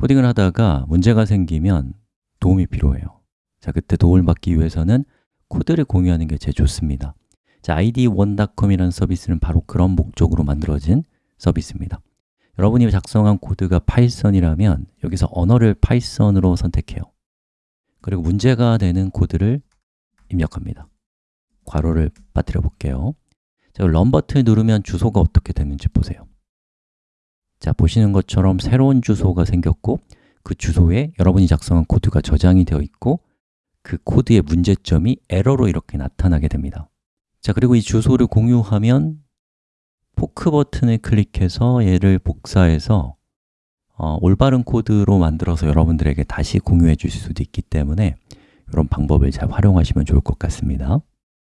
코딩을 하다가 문제가 생기면 도움이 필요해요. 자, 그때 도움을 받기 위해서는 코드를 공유하는 게 제일 좋습니다. 자, ideone.com이라는 서비스는 바로 그런 목적으로 만들어진 서비스입니다. 여러분이 작성한 코드가 파이썬이라면 여기서 언어를 파이썬으로 선택해요. 그리고 문제가 되는 코드를 입력합니다. 괄호를 빠뜨려 볼게요. 자, run 버튼을 누르면 주소가 어떻게 되는지 보세요 자, 보시는 것처럼 새로운 주소가 생겼고 그 주소에 여러분이 작성한 코드가 저장이 되어 있고 그 코드의 문제점이 에러로 이렇게 나타나게 됩니다. 자, 그리고 이 주소를 공유하면 포크 버튼을 클릭해서 얘를 복사해서 어, 올바른 코드로 만들어서 여러분들에게 다시 공유해 주실 수도 있기 때문에 이런 방법을 잘 활용하시면 좋을 것 같습니다